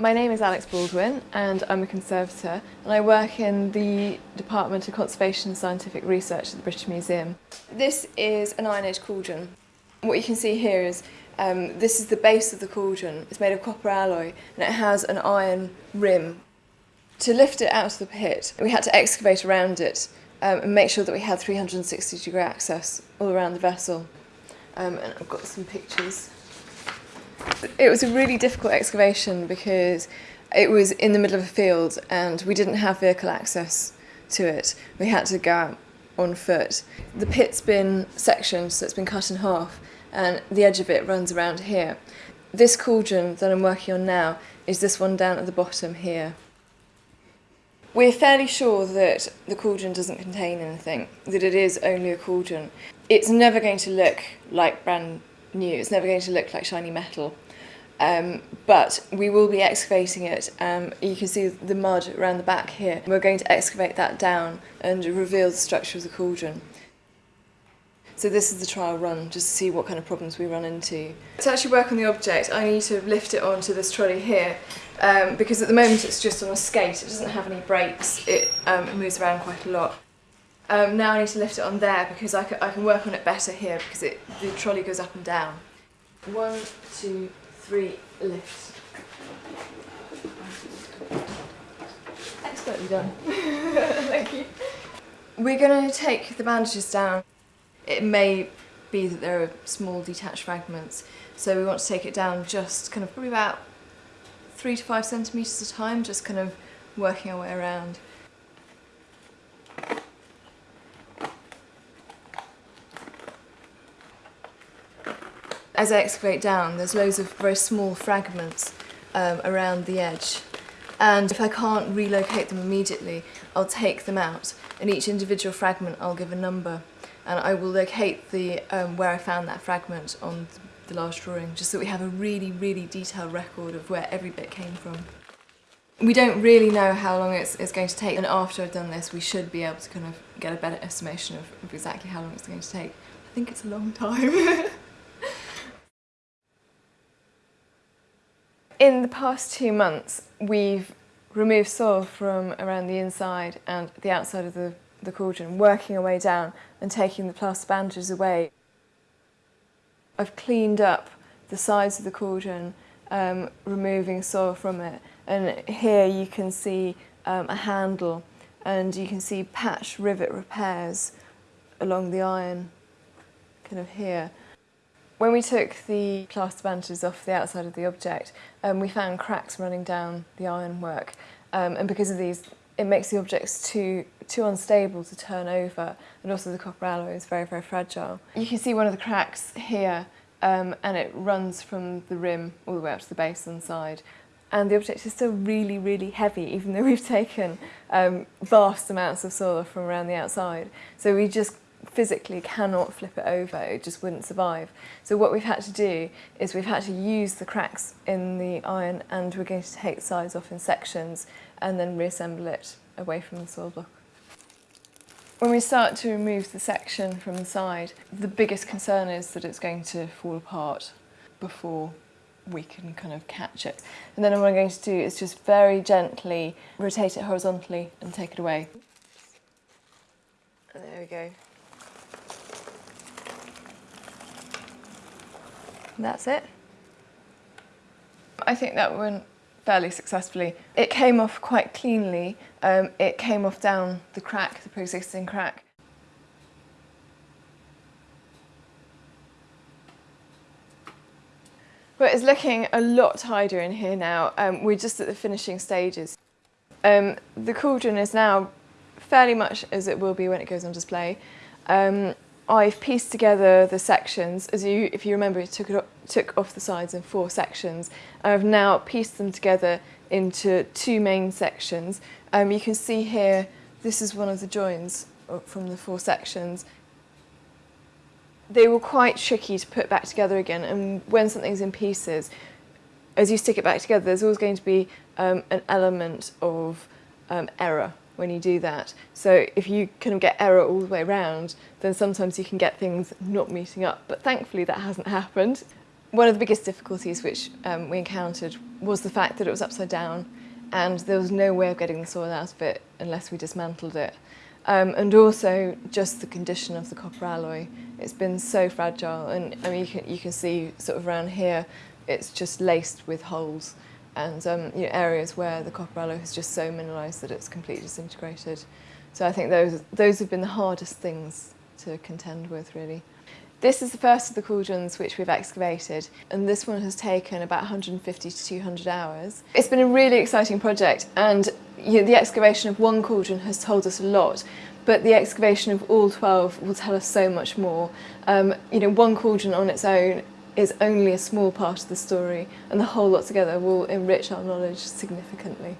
My name is Alex Baldwin and I'm a conservator and I work in the Department of Conservation and Scientific Research at the British Museum. This is an Iron Age cauldron. What you can see here is um, this is the base of the cauldron. It's made of copper alloy and it has an iron rim. To lift it out of the pit, we had to excavate around it um, and make sure that we had 360 degree access all around the vessel. Um, and I've got some pictures. It was a really difficult excavation because it was in the middle of a field and we didn't have vehicle access to it. We had to go out on foot. The pit's been sectioned, so it's been cut in half, and the edge of it runs around here. This cauldron that I'm working on now is this one down at the bottom here. We're fairly sure that the cauldron doesn't contain anything, that it is only a cauldron. It's never going to look like brand new, it's never going to look like shiny metal. Um, but we will be excavating it. Um, you can see the mud around the back here. We're going to excavate that down and reveal the structure of the cauldron. So this is the trial run, just to see what kind of problems we run into. To actually work on the object, I need to lift it onto this trolley here, um, because at the moment it's just on a skate, it doesn't have any brakes, it, um, moves around quite a lot. Um, now I need to lift it on there because I can, I can work on it better here because it, the trolley goes up and down. One, two, three, lift. Expertly done. Thank you. We're going to take the bandages down. It may be that there are small detached fragments, so we want to take it down just kind of probably about three to five centimetres at a time, just kind of working our way around. As I excavate down, there's loads of very small fragments um, around the edge. And if I can't relocate them immediately, I'll take them out. And each individual fragment, I'll give a number. And I will locate the um, where I found that fragment on the large drawing, just so we have a really, really detailed record of where every bit came from. We don't really know how long it's, it's going to take, and after I've done this, we should be able to kind of get a better estimation of, of exactly how long it's going to take. I think it's a long time. In the past two months, we've removed soil from around the inside and the outside of the, the cauldron, working our way down and taking the plaster bandages away. I've cleaned up the sides of the cauldron, um, removing soil from it. And here you can see um, a handle and you can see patch rivet repairs along the iron, kind of here. When we took the plaster bandages off the outside of the object, um, we found cracks running down the ironwork. Um, and because of these, it makes the objects too, too unstable to turn over. And also the copper alloy is very, very fragile. You can see one of the cracks here, um, and it runs from the rim all the way up to the base on side. And the object is still really, really heavy, even though we've taken um, vast amounts of soil from around the outside. So we just physically cannot flip it over, it just wouldn't survive. So what we've had to do is we've had to use the cracks in the iron and we're going to take sides off in sections and then reassemble it away from the soil block. When we start to remove the section from the side, the biggest concern is that it's going to fall apart before we can kind of catch it. And then what I'm going to do is just very gently rotate it horizontally and take it away. And there we go. That's it. I think that went fairly successfully. It came off quite cleanly. Um, it came off down the crack, the pre-existing crack. But it's looking a lot tidier in here now. Um, we're just at the finishing stages. Um, the cauldron is now fairly much as it will be when it goes on display. Um, I've pieced together the sections, as you, if you remember, it took, it took off the sides in four sections. I've now pieced them together into two main sections. Um, you can see here, this is one of the joins from the four sections. They were quite tricky to put back together again, and when something's in pieces, as you stick it back together, there's always going to be um, an element of um, error when you do that. So if you kind of get error all the way around, then sometimes you can get things not meeting up. But thankfully that hasn't happened. One of the biggest difficulties which um, we encountered was the fact that it was upside down and there was no way of getting the soil out of it unless we dismantled it. Um, and also just the condition of the copper alloy. It's been so fragile and I mean, you, can, you can see sort of around here it's just laced with holes and um, you know, areas where the copper alloy is just so mineralised that it's completely disintegrated. So I think those, those have been the hardest things to contend with really. This is the first of the cauldrons which we've excavated and this one has taken about 150 to 200 hours. It's been a really exciting project and you know, the excavation of one cauldron has told us a lot but the excavation of all 12 will tell us so much more. Um, you know, one cauldron on its own is only a small part of the story and the whole lot together will enrich our knowledge significantly.